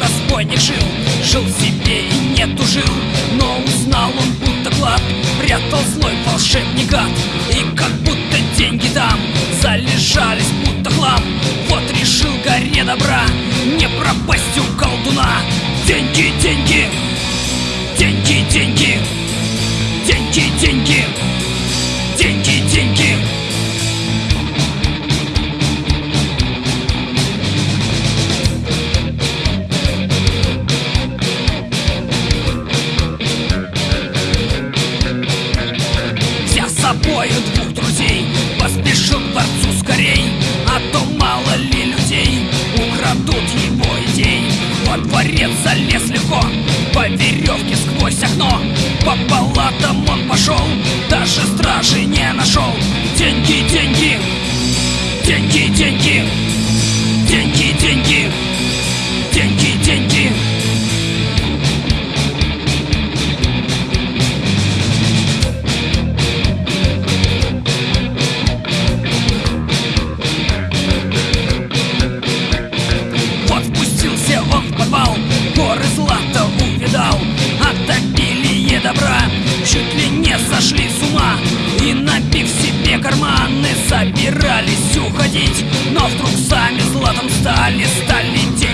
Разбойник жил, жил себе и не тужил Но узнал он, будто клад прятал злой волшебник гад И как будто деньги там залежались, будто хлам. Вот решил горе добра не палатам он пошел Даже стражи не нашел. Деньги Деньги, деньги Деньги, деньги уходить Но вдруг сами златом стали, стали тень